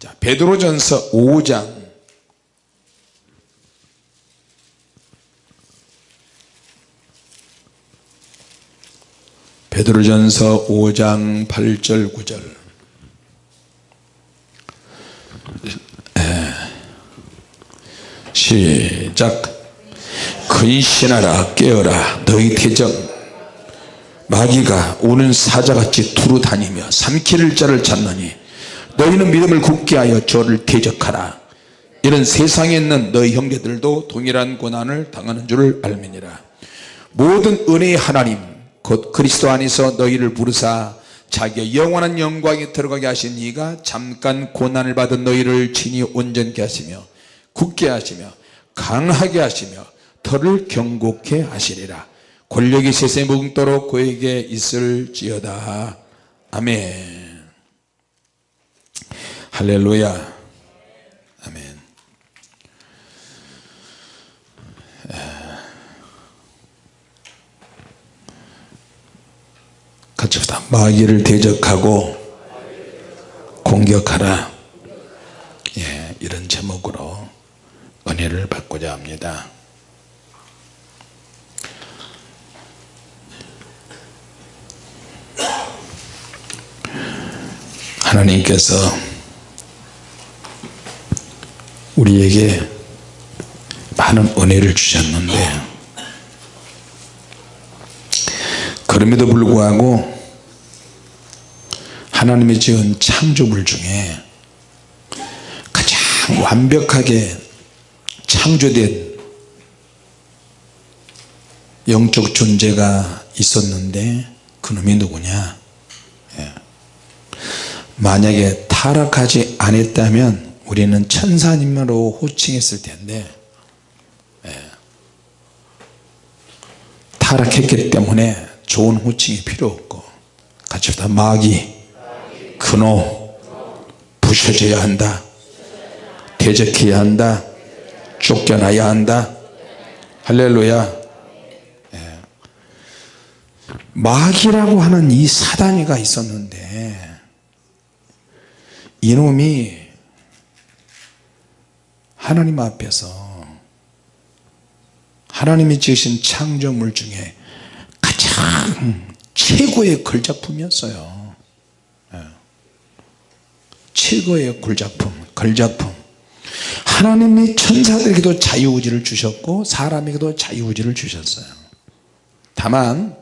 자 베드로전서 5장. 베드로전서 5장 8절 9절. 시작. 근신하라 깨어라 너희 대적 마귀가 우는 사자같이 두루 다니며 삼킬 자를 찾느니 너희는 믿음을 굳게 하여 저를 대적하라. 이런 세상에 있는 너희 형제들도 동일한 고난을 당하는 줄을 알미니라. 모든 은혜의 하나님 곧 그리스도 안에서 너희를 부르사 자기의 영원한 영광에 들어가게 하신 이가 잠깐 고난을 받은 너희를 친히 온전케 하시며 굳게 하시며 강하게 하시며 털을 경고케 하시리라. 권력이 세세 묵도록 그에게 있을지어다. 아멘 할렐루야. 아멘. 같이 봅시다. 마귀를 대적하고 공격하라. 예, 이런 제목으로 은혜를 받고자 합니다. 하나님께서 우리에게 많은 은혜를 주셨는데 그럼에도 불구하고 하나님이 지은 창조물 중에 가장 완벽하게 창조된 영적 존재가 있었는데 그놈이 누구냐 예. 만약에 타락하지 않았다면 우리는 천사님으로 호칭했을 텐데 예. 타락했기 때문에 좋은 호칭이 필요 없고 같이 다 마귀 근호 부셔져야 한다 대적해야 한다 쫓겨나야 한다 할렐루야 예. 마귀라고 하는 이 사단이가 있었는데 이놈이 하나님 앞에서 하나님이 지으신 창조물 중에 가장 최고의 걸작품이었어요. 예. 최고의 걸작품 걸작품. 하나님이 천사들에게도 자유의지를 주셨고 사람에게도 자유의지를 주셨어요. 다만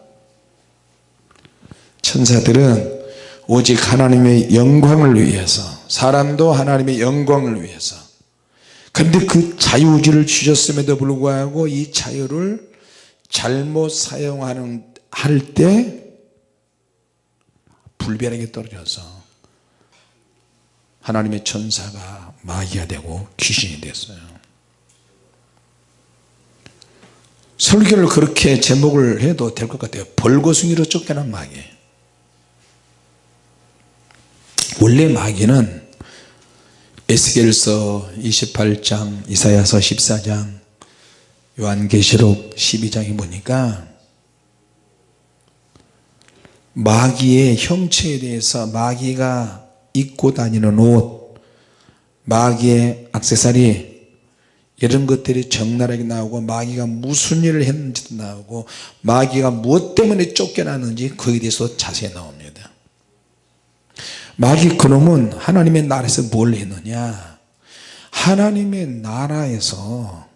천사들은 오직 하나님의 영광을 위해서 사람도 하나님의 영광을 위해서 근데 그 자유의지를 주셨음에도 불구하고 이 자유를 잘못 사용하는 할 때 불변하게 떨어져서 하나님의 천사가 마귀가 되고 귀신이 됐어요. 설교를 그렇게 제목을 해도 될 것 같아요. 벌거숭이로 쫓겨난 마귀. 원래 마귀는 에스겔서 28장 이사야서 14장 요한계시록 12장에 보니까 마귀의 형체에 대해서 마귀가 입고 다니는 옷 마귀의 악세사리 이런 것들이 적나라하게 나오고 마귀가 무슨 일을 했는지도 나오고 마귀가 무엇 때문에 쫓겨났는지 거기에 대해서 자세히 나옵니다 마귀 그놈은 하나님의 나라에서 뭘 했느냐? 하나님의 나라에서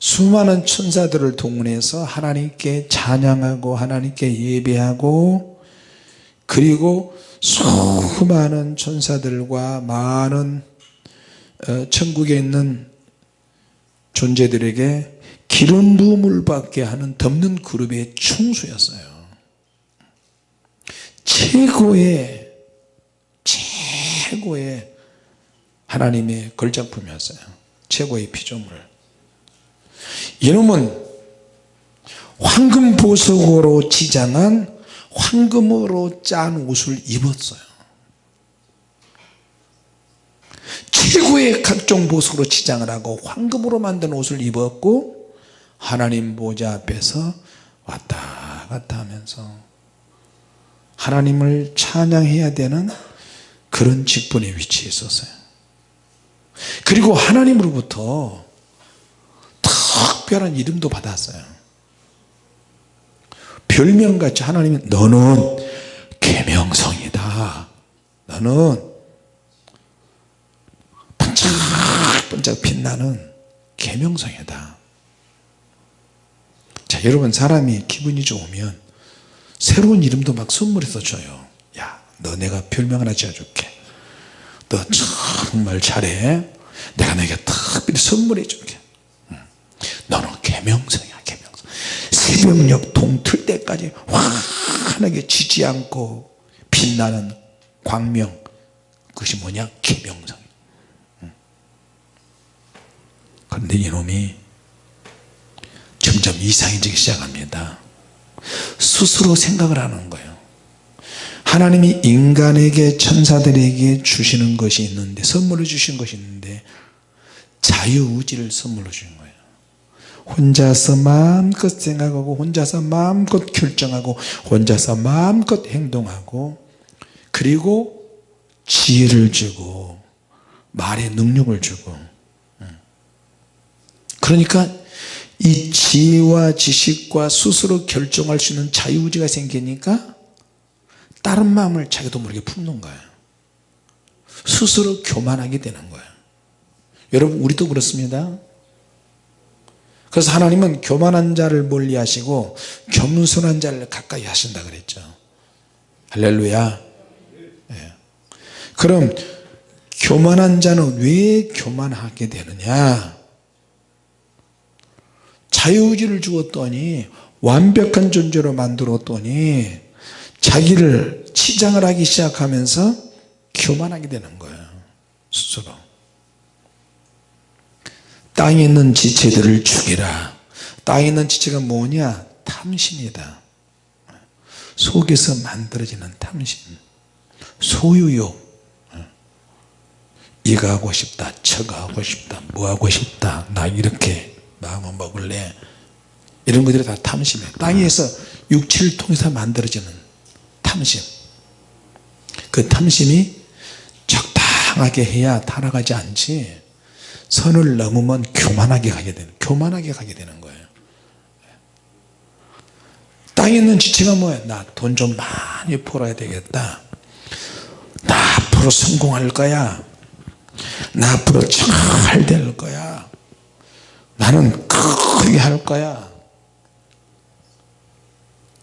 수많은 천사들을 동원해서 하나님께 찬양하고 하나님께 예배하고 그리고 수많은 천사들과 많은 어, 천국에 있는 존재들에게 기름 부음을 받게 하는 덮는 그룹의 충수였어요. 최고의 최고의 하나님의 걸작품이었어요. 최고의 피조물 이놈은 황금 보석으로 지장한 황금으로 짠 옷을 입었어요. 최고의 각종 보석으로 지장을 하고 황금으로 만든 옷을 입었고 하나님 보좌 앞에서 왔다 갔다 하면서 하나님을 찬양해야 되는 그런 직분에 위치해 있었어요. 그리고 하나님으로부터 특별한 이름도 받았어요. 별명같이 하나님은 너는 계명성이다. 너는 반짝반짝 빛나는 계명성이다. 자 여러분 사람이 기분이 좋으면 새로운 이름도 막 선물해서 줘요. 야 너 내가 별명 하나 지어줄게. 너 정말 잘해. 내가 너에게 특별히 선물해 줄게. 너는 계명성이야 계명성. 새벽녘 동틀 때까지 환하게 지지 않고 빛나는 광명. 그것이 뭐냐? 계명성. 그런데 이놈이 점점 이상해지기 시작합니다. 스스로 생각을 하는 거예요 하나님이 인간에게 천사들에게 주시는 것이 있는데 선물로 주신 것이 있는데 자유의지를 선물로 주신 거예요. 혼자서 마음껏 생각하고 혼자서 마음껏 결정하고 혼자서 마음껏 행동하고 그리고 지혜를 주고 말의 능력을 주고. 그러니까 이 지혜와 지식과 스스로 결정할 수 있는 자유의지가 생기니까 다른 마음을 자기도 모르게 품는 거예요 스스로 교만하게 되는 거예요 여러분 우리도 그렇습니다. 그래서 하나님은 교만한 자를 멀리 하시고 겸손한 자를 가까이 하신다 그랬죠. 할렐루야. 예. 그럼 교만한 자는 왜 교만하게 되느냐? 자유의지를 주었더니 완벽한 존재로 만들었더니 자기를 치장을 하기 시작하면서 교만하게 되는 거예요 스스로. 땅에 있는 지체들을 죽이라. 땅에 있는 지체가 뭐냐? 탐심이다. 속에서 만들어지는 탐심. 소유욕. 이거 하고 싶다 저거 하고 싶다 뭐 하고 싶다 나 이렇게 마음을 먹을래? 이런 것들이 다 탐심이에요. 땅에서 육체를 통해서 만들어지는 탐심. 그 탐심이 적당하게 해야 타락하지 않지 선을 넘으면 교만하게 가게 되는 교만하게 가게 되는 거예요. 땅에 있는 지체가 뭐야 나 돈 좀 많이 벌어야 되겠다. 나 앞으로 성공할 거야. 나 앞으로 잘 될 거야. 나는 크게 할 거야.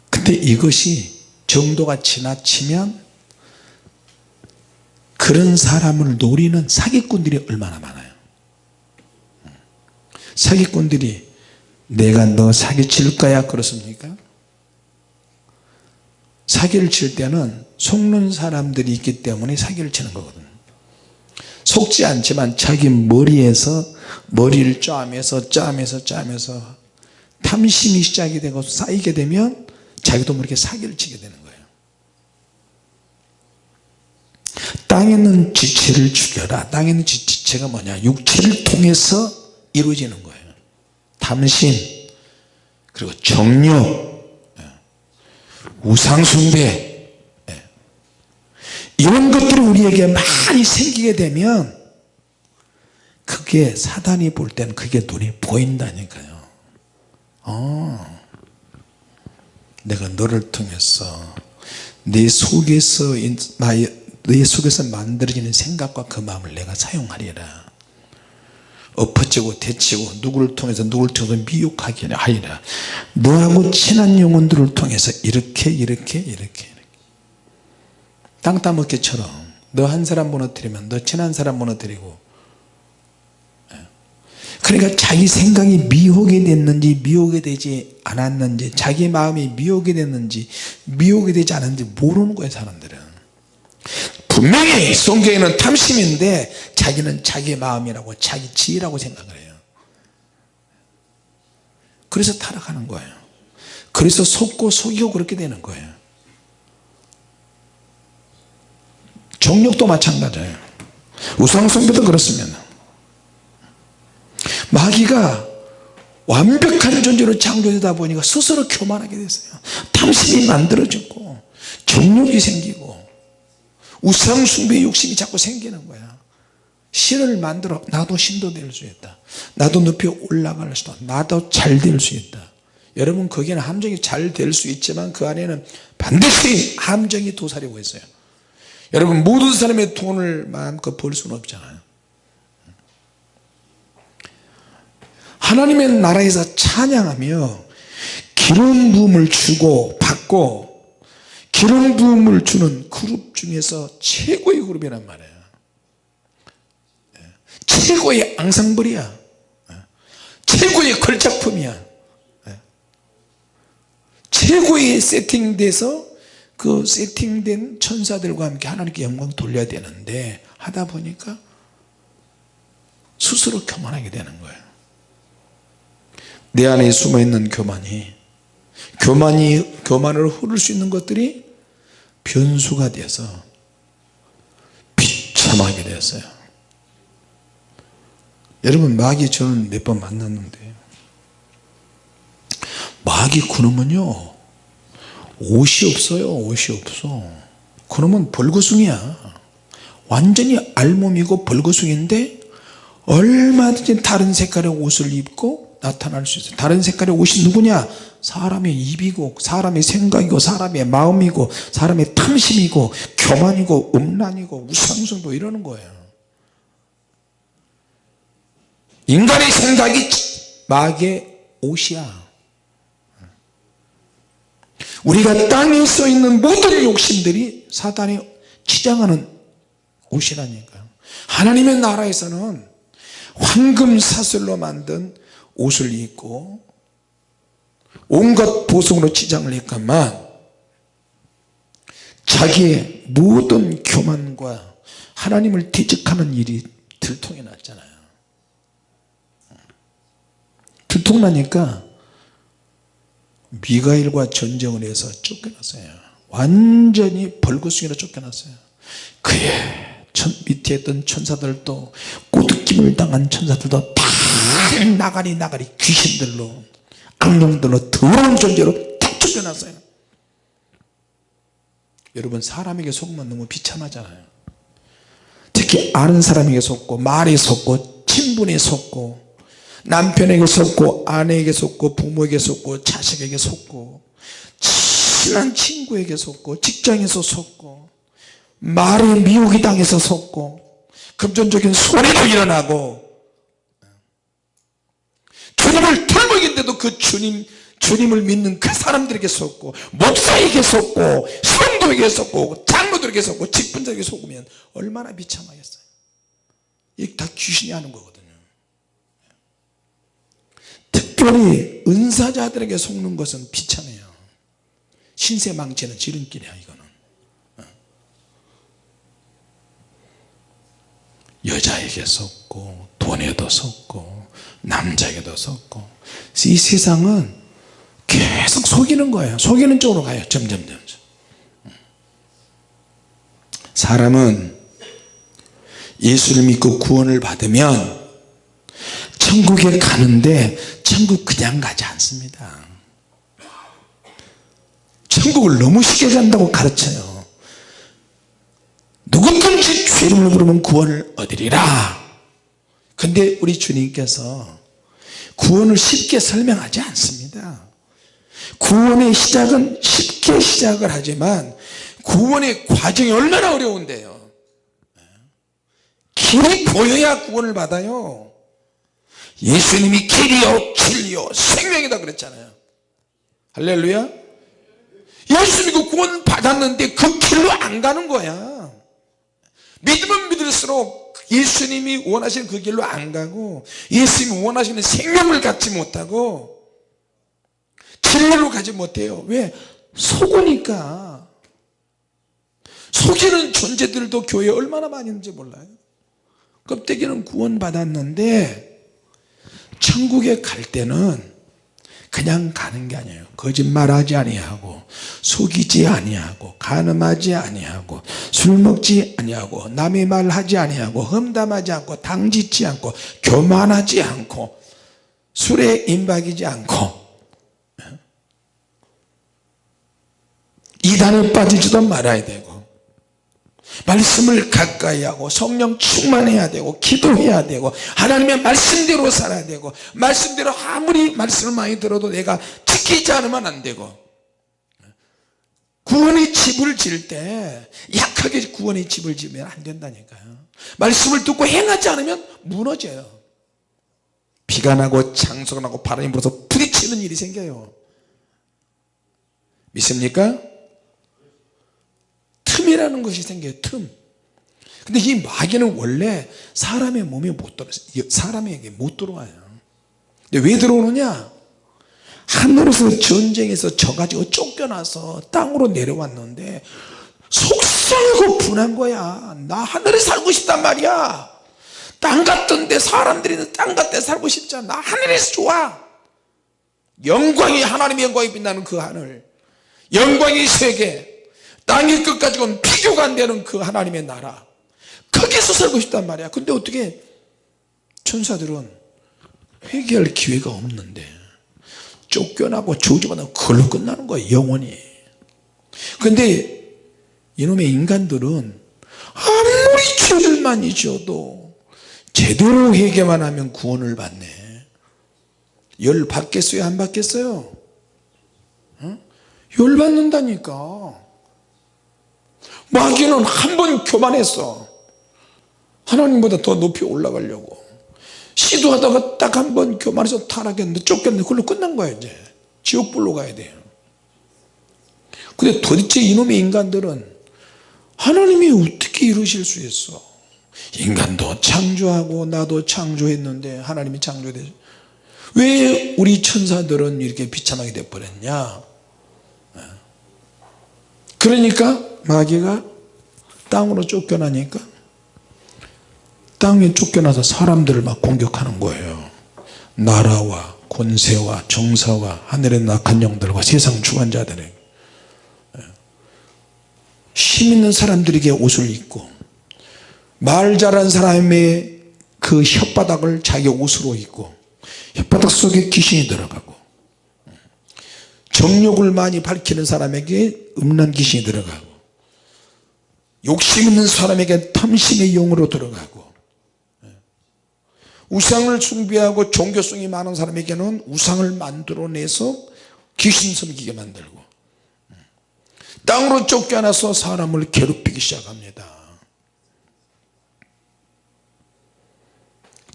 근데 이것이 정도가 지나치면 그런 사람을 노리는 사기꾼들이 얼마나 많아요. 사기꾼들이 내가 너 사기칠 거야 그렇습니까? 사기를 칠 때는 속는 사람들이 있기 때문에 사기를 치는 거거든요. 속지 않지만 자기 머리에서 머리를 짜면서 짜면서 짜면서 탐심이 시작이 되고 쌓이게 되면 자기도 모르게 사기를 치게 되는 거예요. 땅에 있는 지체를 죽여라. 땅에 있는 지체가 뭐냐? 육체를 통해서 이루어지는 거예요. 탐심 그리고 정욕 예. 우상숭배 예. 이런 것들이 우리에게 많이 생기게 되면 그게 사단이 볼 때는 그게 눈이 보인다니까요. 어, 내가 너를 통해서 내 속에서 내 속에서 만들어지는 생각과 그 마음을 내가 사용하리라 엎어지고 대치고 누구를 통해서 누구를 통해서 미혹하게 하리라 너하고 친한 영혼들을 통해서 이렇게 이렇게 이렇게, 이렇게. 땅 따먹기처럼 너 한 사람 무너뜨리면 너 친한 사람 무너뜨리고 그러니까 자기 생각이 미혹이 됐는지 미혹이 되지 않았는지 자기 마음이 미혹이 됐는지 미혹이 되지 않았는지 모르는 거예요 사람들은. 분명히 성경에는 탐심인데 자기는 자기 마음이라고 자기 지혜라고 생각을 해요. 그래서 타락하는 거예요. 그래서 속고 속이고 그렇게 되는 거예요. 정력도 마찬가지예요. 우상숭배도 그렇습니다 마귀가 완벽한 존재로 창조되다 보니까 스스로 교만하게 됐어요. 탐심이 만들어지고 정욕이 생기고 우상숭배 욕심이 자꾸 생기는 거야. 신을 만들어 나도 신도 될 수 있다. 나도 높이 올라갈 수도 나도 잘 될 수 있다. 여러분 거기는 함정이 잘 될 수 있지만 그 안에는 반드시 함정이 도사리고 있어요. 여러분 모든 사람의 돈을 마음껏 벌 수는 없잖아요 하나님의 나라에서 찬양하며 기름 부음을 주고 받고 기름 부음을 주는 그룹 중에서 최고의 그룹이란 말이에요 예. 최고의 앙상블이야 예. 최고의 걸작품이야 예. 최고의 세팅돼서 그 세팅된 천사들과 함께 하나님께 영광 돌려야 되는데 하다 보니까 스스로 교만하게 되는 거예요 내 안에 숨어있는 교만이 교만이 교만으로 흐를 수 있는 것들이 변수가 돼서 비참하게 되었어요. 여러분 마귀 저는 몇 번 만났는데 마귀 그놈은요 옷이 없어요 옷이 없어. 그놈은 벌거숭이야. 완전히 알몸이고 벌거숭인데 얼마든지 다른 색깔의 옷을 입고 나타날 수 있어요. 다른 색깔의 옷이 누구냐? 사람의 입이고 사람의 생각이고 사람의 마음이고 사람의 탐심이고 교만이고 음란이고 우상숭도 이러는 거예요. 인간의 생각이 마귀의 옷이야. 우리가 땅에 써 있는 모든 욕심들이 사단이 치장하는 옷이라니까요. 하나님의 나라에서는 황금 사슬로 만든 옷을 입고 온갖 보석으로 치장을 했건만 자기의 모든 교만과 하나님을 대적하는 일이 들통이 났잖아요. 들통나니까 미가일과 전쟁을 해서 쫓겨났어요. 완전히 벌거숭이로 쫓겨났어요. 그의 밑에 있던 천사들도 꼬드김을 당한 천사들도 다 나가리 나가리 귀신들로 악령들로 더러운 존재로 다 쫓겨났어요. 여러분 사람에게 속으면 너무 비참하잖아요. 특히 아는 사람에게 속고 말에 속고 친분에 속고 남편에게 속고 아내에게 속고 부모에게 속고 자식에게 속고 친한 친구에게 속고 직장에서 속고 말에 미혹이 당해서 속고 금전적인 손해도 일어나고 주님을 털먹인데도 그 주님 주님을 믿는 그 사람들에게 속고 목사에게 속고 성도에게 속고 장로들에게 속고 직분자에게 속으면 얼마나 비참하겠어요. 이게 다 귀신이 하는 거거든요. 특별히 은사자들에게 속는 것은 비참해요. 신세 망치는 지름길이야 이거는. 여자에게 속고 돈에도 속고 남자에게도 속고. 이 세상은 계속 속이는 거예요. 속이는 쪽으로 가요. 점점 점점. 사람은 예수를 믿고 구원을 받으면 천국에 가는데 천국 그냥 가지 않습니다. 천국을 너무 쉽게 간다고 가르쳐요. 누구든지 죄를 부르면 구원을 얻으리라 근데 우리 주님께서 구원을 쉽게 설명하지 않습니다. 구원의 시작은 쉽게 시작을 하지만 구원의 과정이 얼마나 어려운데요. 길이 보여야 구원을 받아요. 예수님이 길이요 진리요 생명이다 그랬잖아요. 할렐루야. 예수 믿고 구원 받았는데 그 길로 안 가는 거야. 믿으면 믿을수록 예수님이 원하시는 그 길로 안 가고 예수님이 원하시는 생명을 갖지 못하고 진리로 가지 못해요. 왜? 속으니까. 속이는 존재들도 교회에 얼마나 많이 있는지 몰라요. 껍데기는 구원 받았는데 천국에 갈 때는 그냥 가는 게 아니에요. 거짓말하지 아니하고 속이지 아니하고 가늠하지 아니하고 술 먹지 아니하고 남의 말 하지 아니하고 험담하지 않고 당짓지 않고 교만하지 않고 술에 임박이지 않고 이단에 빠지지도 말아야 되고 말씀을 가까이 하고 성령 충만해야 되고 기도해야 되고 하나님의 말씀대로 살아야 되고 말씀대로 아무리 말씀을 많이 들어도 내가 지키지 않으면 안 되고. 구원의 집을 지을 때 약하게 구원의 집을 지으면 안 된다니까요. 말씀을 듣고 행하지 않으면 무너져요. 비가 나고 창수가 나고 바람이 불어서 부딪히는 일이 생겨요. 믿습니까? 틈이라는 것이 생겨요 틈. 근데 이 마귀는 원래 사람의 몸에 못 들어 사람에게 못 들어와요. 근데 왜 들어오느냐? 하늘에서 전쟁에서 져가지고 쫓겨나서 땅으로 내려왔는데 속상하고 분한 거야. 나 하늘에 살고 싶단 말이야. 땅 같던데 사람들이 땅 같대 살고 싶잖아. 나 하늘에서 좋아. 영광이 하나님의 영광이 빛나는 그 하늘. 영광의 세계 땅의 끝까지 온 비교가 안 되는 그 하나님의 나라. 거기서 살고 싶단 말이야. 근데 어떻게? 천사들은 회개할 기회가 없는데 쫓겨나고 저주받아 그걸로 끝나는 거야 영원히. 근데 이놈의 인간들은 아무리 죄를 많이 지어도 제대로 회개만 하면 구원을 받네. 열 받겠어요? 안 받겠어요? 어? 열 받는다니까 마귀는 한 번 교만했어 하나님보다 더 높이 올라가려고 시도하다가 딱 한 번 교만해서 타락했는데 쫓겼는데 그걸로 끝난 거야 이제. 지옥불로 가야 돼요 근데 도대체 이놈의 인간들은 하나님이 어떻게 이루실 수 있어? 인간도 창조하고 나도 창조했는데 하나님이 창조돼. 왜 우리 천사들은 이렇게 비참하게 돼버렸냐? 그러니까 마귀가 땅으로 쫓겨나니까 땅에 쫓겨나서 사람들을 막 공격하는 거예요. 나라와 권세와 정사와 하늘의 낙한 영들과 세상 주관자들에게. 힘 있는 사람들에게 옷을 입고 말 잘한 사람의 그 혓바닥을 자기 옷으로 입고 혓바닥 속에 귀신이 들어가고 정욕을 많이 밝히는 사람에게 음란 귀신이 들어가고 욕심 있는 사람에게 탐심의 용으로 들어가고 우상을 숭배하고 종교성이 많은 사람에게는 우상을 만들어내서 귀신 섬기게 만들고 땅으로 쫓겨나서 사람을 괴롭히기 시작합니다.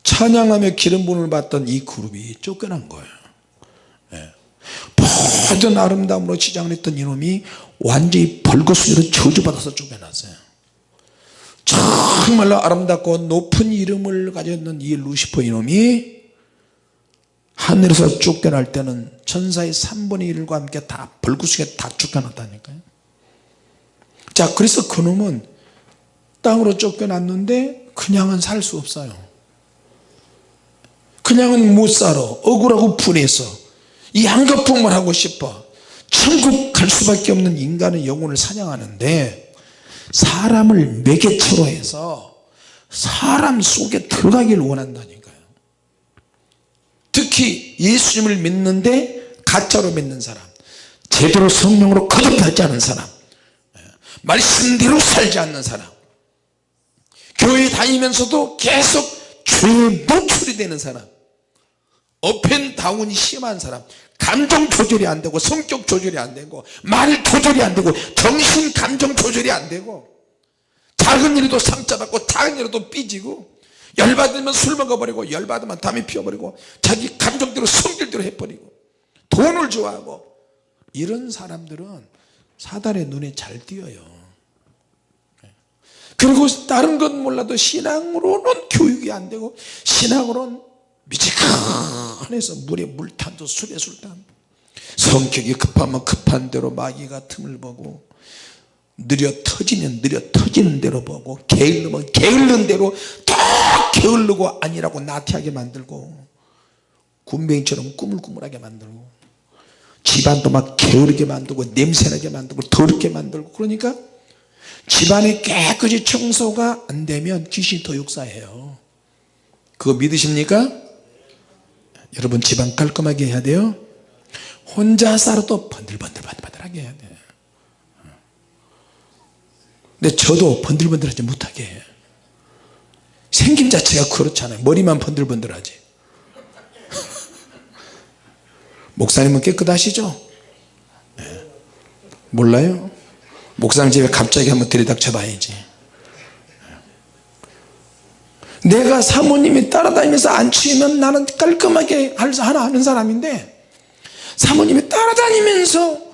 찬양하며 기름 부음을 받던 이 그룹이 쫓겨난 거예요. 예. 모든 아름다움으로 치장을 했던 이놈이 완전히 벌거숭이로 저주받아서 쫓겨났어요. 정말로 아름답고 높은 이름을 가졌는 이 루시퍼 이놈이 하늘에서 쫓겨날 때는 천사의 3분의 1과 함께 다 벌구숭이에 다 쫓겨났다니까요. 자 그래서 그놈은 땅으로 쫓겨났는데 그냥은 살 수 없어요. 그냥은 못 살아. 억울하고 분해서 이 한가풍만 하고 싶어. 천국 갈 수밖에 없는 인간의 영혼을 사냥하는데 사람을 매개체로 해서 사람 속에 들어가기를 원한다니까요. 특히 예수님을 믿는데 가짜로 믿는 사람 제대로 성령으로 거듭나지 않은 사람 말씀대로 살지 않는 사람 교회 다니면서도 계속 죄에 노출이 되는 사람 up and down이 심한 사람 감정 조절이 안 되고 성격 조절이 안 되고 말 조절이 안 되고 정신 감정 조절이 안 되고 작은 일에도 상처받고 작은 일에도 삐지고 열받으면 술 먹어버리고 열받으면 담배 피워버리고 자기 감정대로 성질대로 해버리고 돈을 좋아하고 이런 사람들은 사단의 눈에 잘 띄어요. 그리고 다른 건 몰라도 신앙으로는 교육이 안 되고 신앙으로는 미지근 해서 물에 물탄도 술에 술탄 성격이 급하면 급한 대로 마귀가 틈을 보고 느려 터지면 느려 터지는 대로 보고 게을르면 게을른 대로 더 게을르고 아니라고 나태하게 만들고 군뱅이처럼 꾸물꾸물하게 만들고 집안도 막 게으르게 만들고 냄새나게 만들고 더럽게 만들고 그러니까 집안이 깨끗이 청소가 안 되면 귀신이 더 역사해요 그거 믿으십니까? 여러분 집안 깔끔하게 해야 돼요 혼자 살아도 번들번들번들하게 해야 돼요 근데 저도 번들번들하지 못하게 해요 생김 자체가 그렇잖아요 머리만 번들번들하지 목사님은 깨끗하시죠? 네. 몰라요? 목사님 집에 갑자기 한번 들이닥쳐 봐야지 내가 사모님이 따라다니면서 안 치우면 나는 깔끔하게 하나 하는 사람인데 사모님이 따라다니면서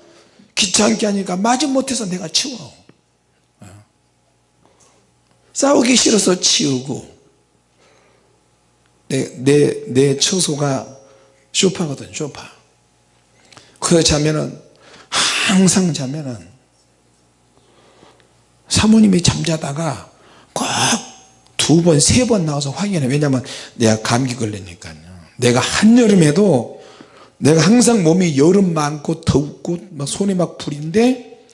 귀찮게 하니까 마지 못해서 내가 치워. 싸우기 싫어서 치우고 내, 내, 내 처소가 쇼파거든 쇼파. 그 자면은 항상 자면은 사모님이 잠자다가 꼭 두 번 세 번 나와서 확인해. 왜냐면 내가 감기 걸리니까요. 내가 한여름에도 내가 항상 몸이 여름 많고 덥고 막 손이 막 불인데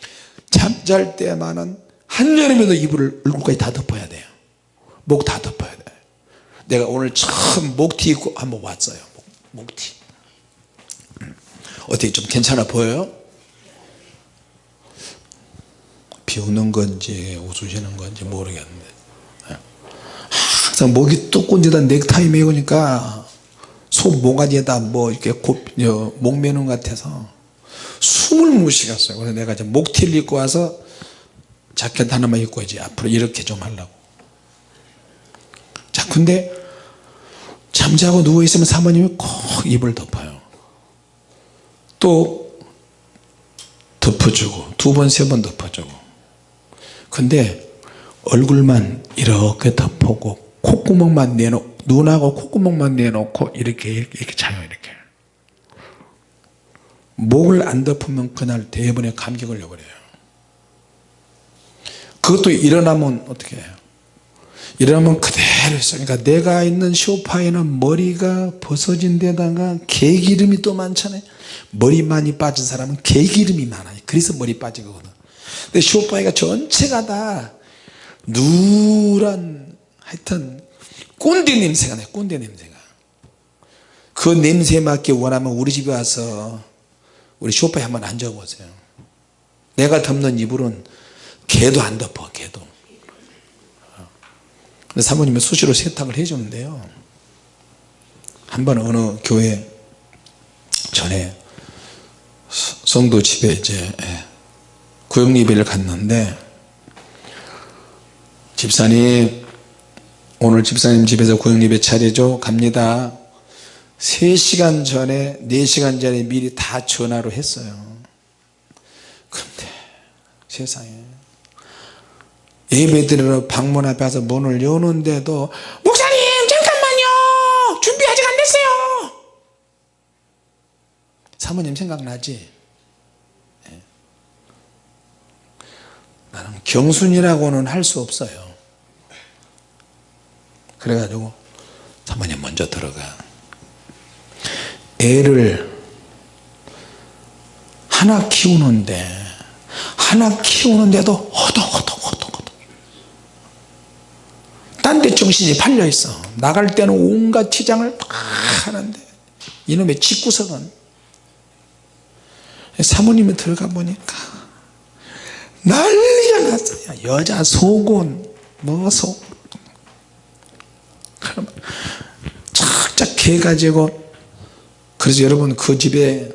잠잘 때만은 한여름에도 이불을 얼굴까지 다 덮어야 돼요. 목 다 덮어야 돼요. 내가 오늘 처음 목티 입고 한번 왔어요. 목, 티. 어떻게 좀 괜찮아 보여요? 비웃는 건지 웃으시는 건지 모르겠는데 항상 목이 뚝 꼰지다 넥타이 메고니까 소 모가지에다 뭐 이렇게 곱, 목 매는 것 같아서 숨을 못 쉬겠어요. 그래서 내가 이제 목티를 입고 와서 자켓 하나만 입고 이제 앞으로 이렇게 좀 하려고. 자 근데 잠자고 누워있으면 사모님이 꼭 입을 덮어요. 또 덮어주고 두 번 세 번 덮어주고. 근데 얼굴만 이렇게 덮고 콧구멍만 내놓고 눈하고 콧구멍만 내놓고 이렇게 이렇게, 이렇게 자요 이렇게. 목을 안 덮으면 그날 대번에 감기 걸려버려요. 그것도 일어나면 어떻게 해요? 일어나면 그대로 있어 그러니까 내가 있는 쇼파에는 머리가 벗어진 데다가 개기름이 또 많잖아요. 머리 많이 빠진 사람은 개기름이 많아요. 그래서 머리 빠지거든. 근데 쇼파이가 전체가 다 누런 하여튼 꼰대 냄새가 나요 꼰대 냄새가. 그 냄새 맡기 원하면 우리 집에 와서 우리 쇼파에 한번 앉아보세요. 내가 덮는 이불은 개도 안 덮어 개도. 근데 사모님이 수시로 세탁을 해주는데요. 한 번 어느 교회 전에 성도 집에 이제 예, 구역 예배를 갔는데 집사님 오늘 집사님 집에서 구역 예배 차례죠 갑니다. 3시간 전에 4시간 전에 미리 다 전화로 했어요. 근데 세상에. 예배 드리러 방문 앞에 와서 문을 여는데도 목사님 잠깐만요! 준비 아직 안 됐어요! 사모님 생각나지? 예. 나는 경순이라고는 할 수 없어요 그래가지고 사모님 먼저 들어가. 애를 하나 키우는데 하나 키우는데도 허덕허덕 허덕 허덕 딴 데 정신이 팔려 있어. 나갈 때는 온갖 치장을 다 하는데. 이놈의 집구석은. 사모님이 들어가 보니까 난리가 났어요 여자 속은 뭐속 착착 해가지고 그래서 여러분 그 집에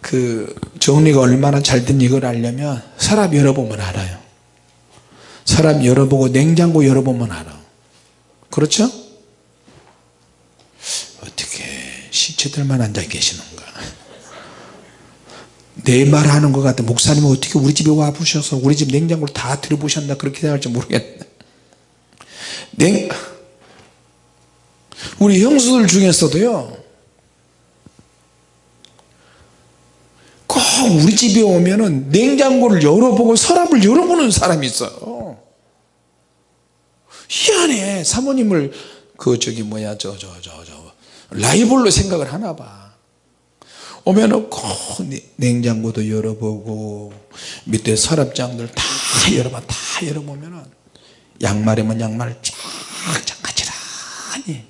그 정리가 얼마나 잘 된 이걸 알려면 서랍 열어보면 알아요. 서랍 열어보고 냉장고 열어보면 알아 그렇죠? 어떻게 시체들만 앉아 계시는가? 내 말 하는 것 같아. 목사님은 어떻게 우리 집에 와 보셔서 우리 집 냉장고를 다 들어보셨나 그렇게 생각할지 모르겠네. 냉 우리 형수들 중에서도요 꼭 우리 집에 오면은 냉장고를 열어보고 서랍을 열어보는 사람이 있어요. 희한해 사모님을 그 저기 뭐야 저 저 저 저 라이벌로 생각을 하나 봐. 오면은 꼭 냉장고도 열어보고 밑에 서랍장들 다 열어봐 다 열어보면은 양말이면 양말 쫙쫙 가지런히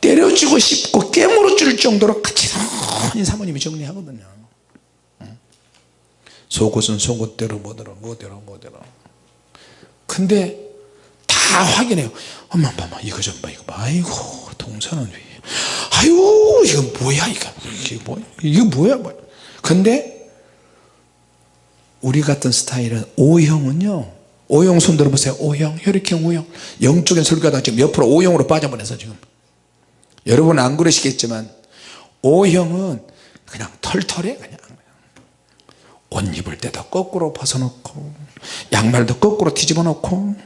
때려주고 싶고 깨물어 줄 정도로 가지런히 사모님이 정리하거든요. 속옷은 속옷대로 뭐대로 뭐대로 뭐대로. 근데 다 확인해요. 엄마 엄마 이거 좀봐 이거 봐. 아이고 동서는 왜 아유 이거 뭐야 이거? 이게 뭐야 이게 뭐야 뭐야 근데 우리 같은 스타일은 O형은요 O형 손 들어보세요. O형 혈액형 O형. 영적인 설교하다 지금 옆으로 O형으로 빠져버려서 지금 여러분 안 그러시겠지만 O형은 그냥 털털해 그냥. 옷 입을 때도 거꾸로 벗어놓고 양말도 거꾸로 뒤집어 놓고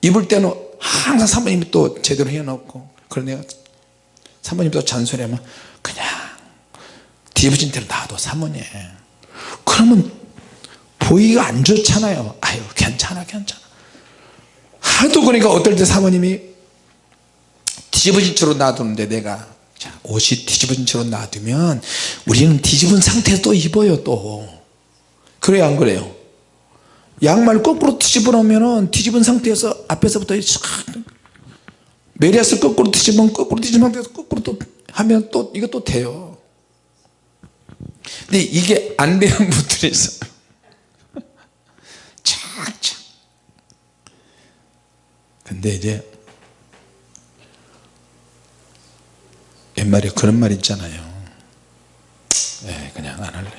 입을 때는 항상 사모님이 또 제대로 해놓고 내가 사모님 또 잔소리하면 그냥 뒤집어진 대로 놔둬 사모님. 그러면 보기가 안 좋잖아요. 아유 괜찮아 괜찮아. 하도 그러니까 어떨 때 사모님이 뒤집어진 채로 놔두는데 내가. 자, 옷이 뒤집어진 채로 놔두면 우리는 뒤집은 상태에서 또 입어요 또. 그래요 안 그래요? 양말 거꾸로 뒤집어 놓으면 뒤집은 상태에서 앞에서부터 샥 메리아스 거꾸로 뒤집으면 거꾸로 뒤집은 상태에서 거꾸로 또 하면 또또 돼요. 근데 이게 안 되는 분들이 있어요. 착착 근데 이제 옛말에 그런 말 있잖아요. 네, 그냥 안 할래요.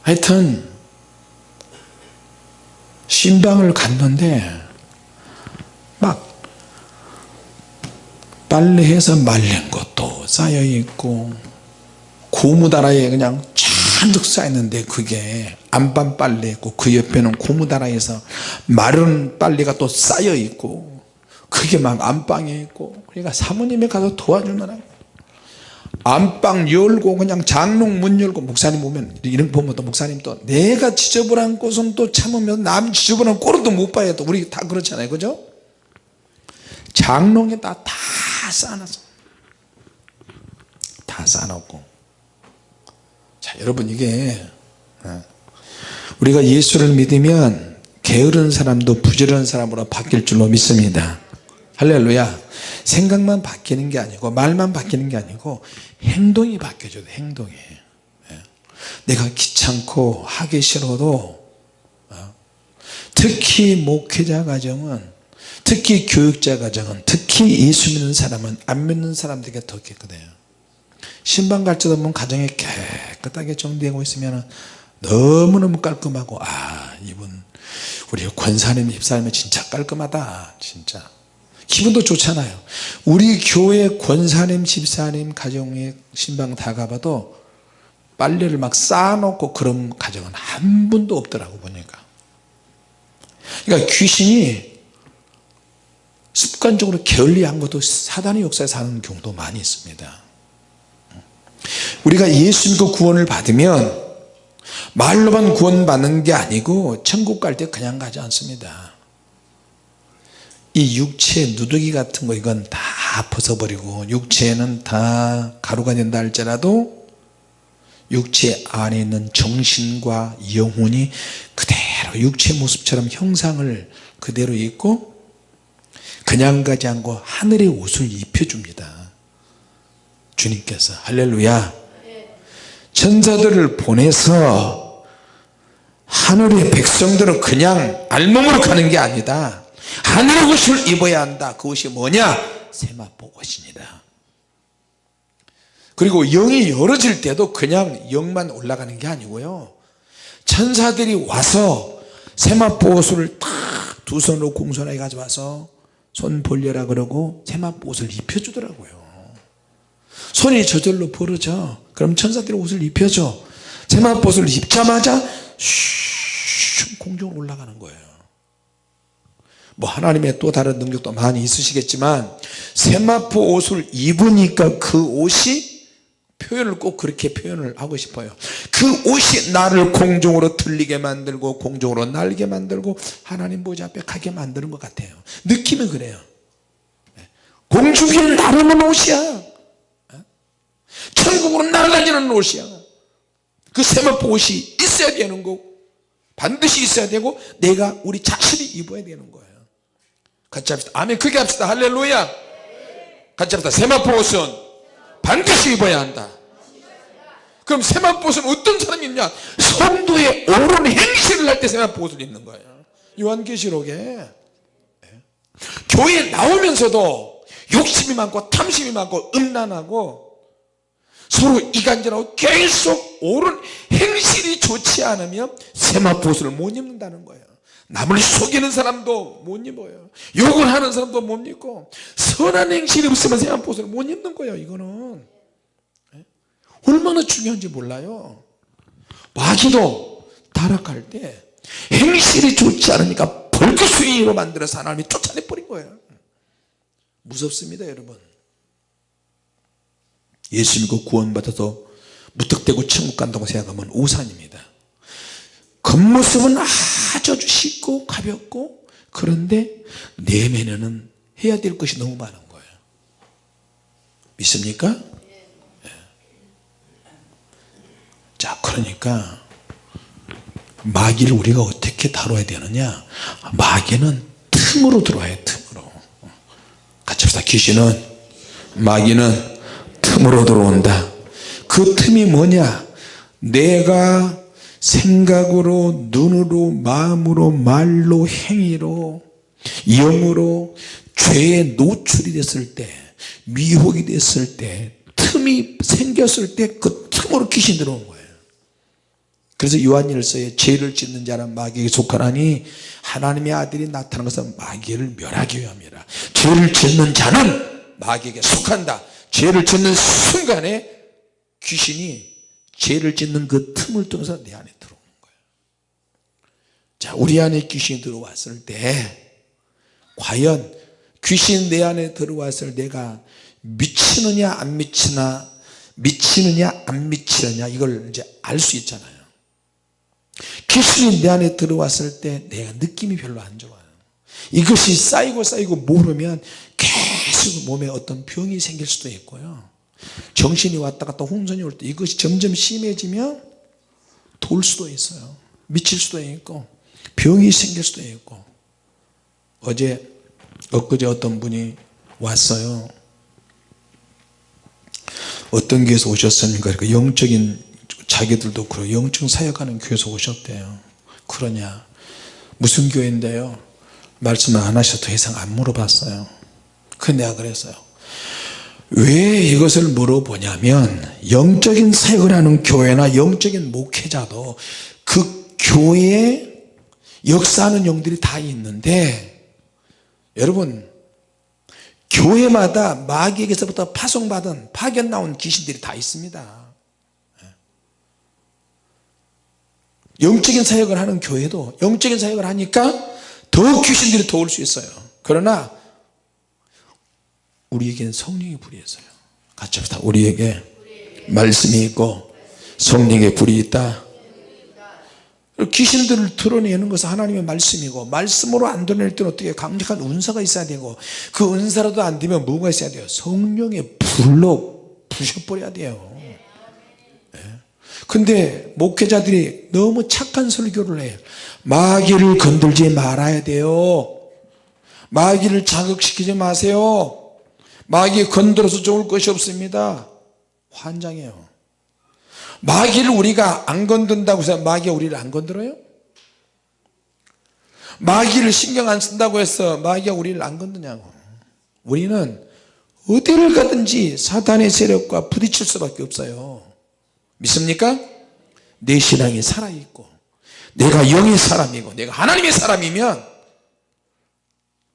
하여튼 신방을 갔는데 막 빨래해서 말린 것도 쌓여있고 고무다라에 그냥 잔뜩 쌓였는데 그게 안반 빨래 있고 그 옆에는 고무다라에서 마른 빨래가 또 쌓여있고 그게 막 안방에 있고 그러니까 사모님이 가서 도와주느라 안방 열고 그냥 장롱 문 열고 목사님 오면 이런 거 보면 또 목사님 또 내가 지저분한 곳은 또 참으면 남 지저분한 꼴은 또못 봐요. 또 우리 다 그렇잖아요. 그죠? 장롱에다 다 쌓아놨어. 다 쌓아놓고. 자 여러분 이게 어, 우리가 예수를 믿으면 게으른 사람도 부지런한 사람으로 바뀔 줄로 믿습니다 할렐루야. 생각만 바뀌는 게 아니고 말만 바뀌는 게 아니고 행동이 바뀌어져요 행동이. 예. 내가 귀찮고 하기 싫어도 어, 특히 목회자 가정은 특히 교육자 가정은 특히 예수 믿는 사람은 안 믿는 사람들에게 더 깨끗해요. 신방 갈 때도 보면 가정이 깨끗하게 정리되고 있으면 너무너무 깔끔하고 아 이분 우리 권사님 집사님이 진짜 깔끔하다 진짜 기분도 좋잖아요. 우리 교회 권사님 집사님 가정에 신방 다 가봐도 빨래를 막 쌓아놓고 그런 가정은 한 분도 없더라고 보니까. 그러니까 귀신이 습관적으로 게을리한 것도 사단의 역사에 사는 경우도 많이 있습니다. 우리가 예수 믿고 구원을 받으면 말로만 구원 받는 게 아니고 천국 갈 때 그냥 가지 않습니다 이 육체 누더기 같은 거 이건 다 벗어버리고 육체는 다 가루가 된다 할지라도 육체 안에 있는 정신과 영혼이 그대로 육체 모습처럼 형상을 그대로 입고 그냥 가지 않고 하늘의 옷을 입혀줍니다. 주님께서. 할렐루야. 천사들을 보내서 하늘의 백성들은 그냥 알몸으로 가는 게 아니다 하늘의 옷을 입어야 한다. 그 옷이 뭐냐? 세마포 옷입니다 그리고 영이 열어질 때도 그냥 영만 올라가는 게 아니고요. 천사들이 와서 세마포 옷을 딱두 손으로 공손하게 가져와서 손 벌려라 그러고 세마포 옷을 입혀주더라고요. 손이 저절로 벌어져. 그럼 천사들이 옷을 입혀줘. 세마포 옷을 입자마자 슉 공중으로 올라가는 거예요 뭐 하나님의 또 다른 능력도 많이 있으시겠지만 세마포 옷을 입으니까 그 옷이 표현을 꼭 그렇게 표현을 하고 싶어요. 그 옷이 나를 공중으로 들리게 만들고 공중으로 날게 만들고 하나님 보좌 앞에 가게 만드는 것 같아요. 느낌은 그래요. 공중에 나르는 옷이야. 천국으로 날아다니는 옷이야. 그 세마포 옷이 있어야 되는 거고 반드시 있어야 되고 내가 우리 자신이 입어야 되는 거예요 같이 합시다. 아멘. 크게 합시다. 할렐루야. 같이 합시다. 세마포 옷은 반드시 입어야 한다. 그럼 세마포스는 어떤 사람이 있냐? 성도의 옳은 행실을 할 때 세마포스를 입는 거예요. 요한계시록에. 예. 교회에 나오면서도 욕심이 많고 탐심이 많고 음란하고 서로 이간질하고 계속 옳은 행실이 좋지 않으면 세마포스를 못 입는다는 거예요 남을 속이는 사람도 못 입어요. 욕을 하는 사람도 못 입고 선한 행실이 없으면 세마포스를 못 입는 거예요 이거는. 예? 얼마나 중요한지 몰라요. 마귀도 타락할 때 행실이 좋지 않으니까 벌크스윙으로 만들어서 하나님이 쫓아내버린 거예요. 무섭습니다 여러분. 예수 믿고 구원받아서 무턱대고 천국 간다고 생각하면 오산입니다 겉모습은 아주 쉽고 가볍고 그런데 내면에는 해야 될 것이 너무 많은 거예요. 믿습니까? 예. 자 그러니까 마귀를 우리가 어떻게 다뤄야 되느냐? 마귀는 틈으로 들어와요 틈으로. 같이 합시다. 귀신은 마귀는 틈으로 들어온다. 그 틈이 뭐냐? 내가 생각으로 눈으로 마음으로 말로 행위로 영으로 죄에 노출이 됐을 때 미혹이 됐을 때 틈이 생겼을 때 그 틈으로 귀신 들어온 거예요. 그래서 요한일서에 죄를 짓는 자는 마귀에게 속하나니 하나님의 아들이 나타난 것은 마귀를 멸하기 위함이라. 죄를 짓는 자는 마귀에게 속한다. 죄를 짓는 순간에 귀신이 죄를 짓는 그 틈을 통해서 내 안에 들어오는 거예요. 자 우리 안에 귀신이 들어왔을 때 과연 귀신 내 안에 들어왔을 내가 미치느냐 안 미치나 미치느냐 안 미치느냐 이걸 이제 알 수 있잖아요. 귀신이 내 안에 들어왔을 때 내가 느낌이 별로 안 좋아요. 이것이 쌓이고 쌓이고 모르면 계속 몸에 어떤 병이 생길 수도 있고요 정신이 왔다 갔다 혼선이 올 때 이것이 점점 심해지면 돌 수도 있어요. 미칠 수도 있고 병이 생길 수도 있고. 어제 엊그제 어떤 분이 왔어요. 어떤 교회에서 오셨습니까? 그러니까 영적인 자기들도 그러 영적 사역하는 교회에서 오셨대요. 그러냐? 무슨 교회인데요? 말씀을 안 하셔도 더 이상 안 물어봤어요. 그 내가 그랬어요 왜 이것을 물어보냐면 영적인 사역을 하는 교회나 영적인 목회자도 그 교회에 역사하는 영들이 다 있는데 여러분 교회마다 마귀에게서부터 파송받은 파견 나온 귀신들이 다 있습니다. 영적인 사역을 하는 교회도 영적인 사역을 하니까 더 귀신들이 도울 수 있어요. 그러나 우리에게는 성령의 불이 있어요. 같이 합시다. 우리에게 말씀이 있고 성령의 불이 있다. 귀신들을 드러내는 것은 하나님의 말씀이고 말씀으로 안 드러낼 때는 어떻게 강력한 은사가 있어야 되고 그 은사라도 안 되면 뭐가 있어야 돼요? 성령의 불로 부셔버려야 돼요. 네. 근데 목회자들이 너무 착한 설교를 해요 마귀를 건들지 말아야 돼요. 마귀를 자극시키지 마세요 마귀 건드려서 좋을 것이 없습니다 환장해요 마귀를 우리가 안 건든다고 해서 마귀가 우리를 안 건드려요? 마귀를 신경 안 쓴다고 해서 마귀가 우리를 안 건드냐고 우리는 어디를 가든지 사단의 세력과 부딪힐 수밖에 없어요 믿습니까? 내 신앙이 살아있고 내가 영의 사람이고 내가 하나님의 사람이면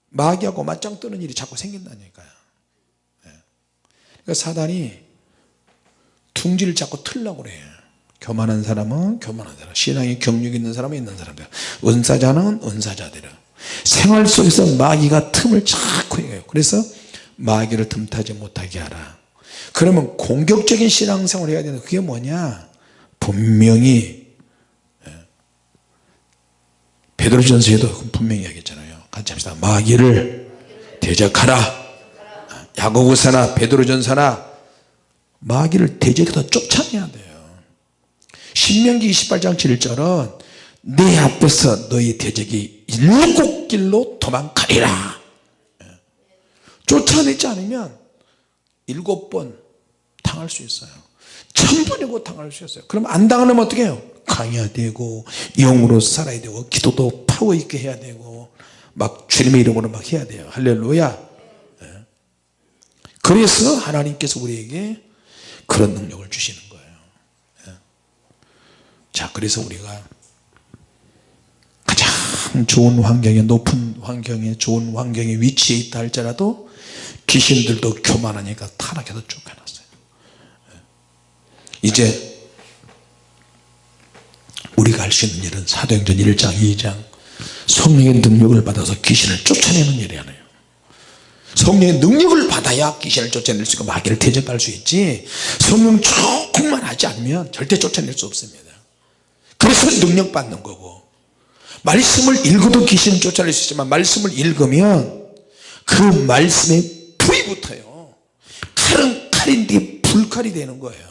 마귀하고 맞짱 뜨는 일이 자꾸 생긴다니까요 예. 그러니까 사단이 둥지를 자꾸 틀려고 그래요 교만한 사람은 교만한 사람 신앙에 경력 있는 사람은 있는 사람들 은사자는 은사자들 생활 속에서 마귀가 틈을 자꾸 해요. 그래서 마귀를 틈타지 못하게 하라. 그러면 공격적인 신앙생활을 해야 되는 그게 뭐냐? 분명히 예. 베드로전서에도 분명히 얘기했잖아요. 같이 합시다. 마귀를 대적하라 야고보서나 베드로전서나 마귀를 대적해서 쫓아내야 돼요. 신명기 28장 7절은 내 앞에서 너희 대적이 일곱 길로 도망가리라. 예. 쫓아내지 않으면 일곱 번 당할 수 있어요. 천번의 고통을 주셨어요. 그럼 안 당하면 어떻게 해요? 강해야 되고 영으로 살아야 되고 기도도 파워 있게 해야 되고 막 주님의 이름으로 막 해야 돼요. 할렐루야. 예. 그래서 하나님께서 우리에게 그런 능력을 주시는 거예요 예. 자 그래서 우리가 가장 좋은 환경에 높은 환경에 좋은 환경에 위치해 있다 할지라도 귀신들도 교만하니까 타락해서 쫓겨났어요 예. 이제 우리가 할 수 있는 일은 사도행전 1장 2장 성령의 능력을 받아서 귀신을 쫓아내는 일이잖아요 성령의 능력을 받아야 귀신을 쫓아낼 수 있고 마귀를 대적할 수 있지. 성령 조금만 하지 않으면 절대 쫓아낼 수 없습니다. 그래서 능력 받는 거고. 말씀을 읽어도 귀신을 쫓아낼 수 있지만 말씀을 읽으면 그 말씀에 불이 붙어요. 칼은 칼인데 불칼이 되는 거예요.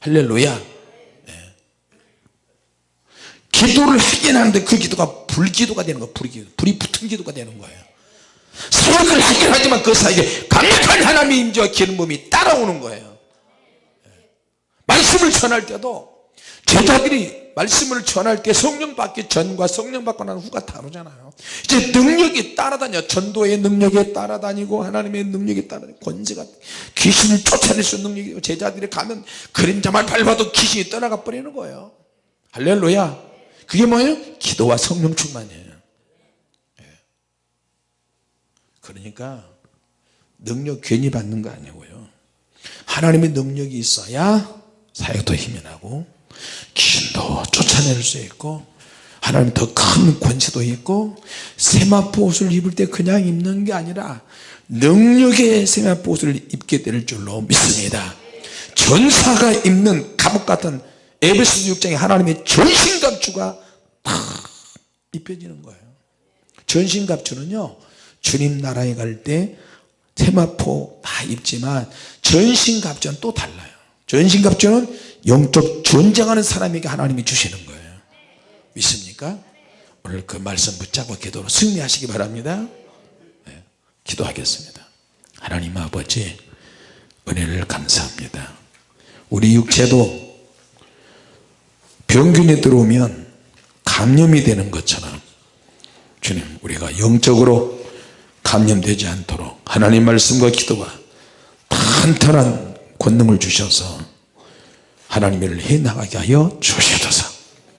할렐루야. 네. 기도를 하긴 하는데 그 기도가 불기도가 되는 거예요. 불기도 불이 붙은 기도가 되는 거예요 사역을 하긴 하지만 그 사이에 강력한 하나님의 임재와 기름붐이 따라오는 거예요. 네. 말씀을 전할 때도 제자들이 말씀을 전할 때 성령 받기 전과 성령 받고 난 후가 다르잖아요. 이제 능력이 따라다녀. 전도의 능력에 따라다니고 하나님의 능력에 따라다니고 권세가 귀신을 쫓아낼 수 있는 능력이 제자들이 가면 그림자만 밟아도 귀신이 떠나가 버리는 거예요. 할렐루야. 그게 뭐예요? 기도와 성령 충만이에요 예. 그러니까 능력 괜히 받는 거 아니고요. 하나님의 능력이 있어야 사역도 힘이 나고 귀신도 쫓아낼 수 있고 하나님 더 큰 권세도 있고 세마포 옷을 입을 때 그냥 입는 게 아니라 능력의 세마포 옷을 입게 될 줄로 믿습니다. 전사가 입는 갑옷 같은 에베소 6장에 하나님의 전신갑주가 다 입혀지는 거예요. 전신갑주는요 주님 나라에 갈 때 세마포 다 입지만 전신갑주는 또 달라요. 전신갑주는 영적 전쟁하는 사람에게 하나님이 주시는 거예요. 믿습니까? 오늘 그 말씀 붙잡고 기도로 승리하시기 바랍니다. 네, 기도하겠습니다. 하나님 아버지 은혜를 감사합니다. 우리 육체도 병균이 들어오면 감염이 되는 것처럼 주님 우리가 영적으로 감염되지 않도록 하나님 말씀과 기도가 탄탄한 권능을 주셔서 하나님 일을 해나가게 하여 주시옵소서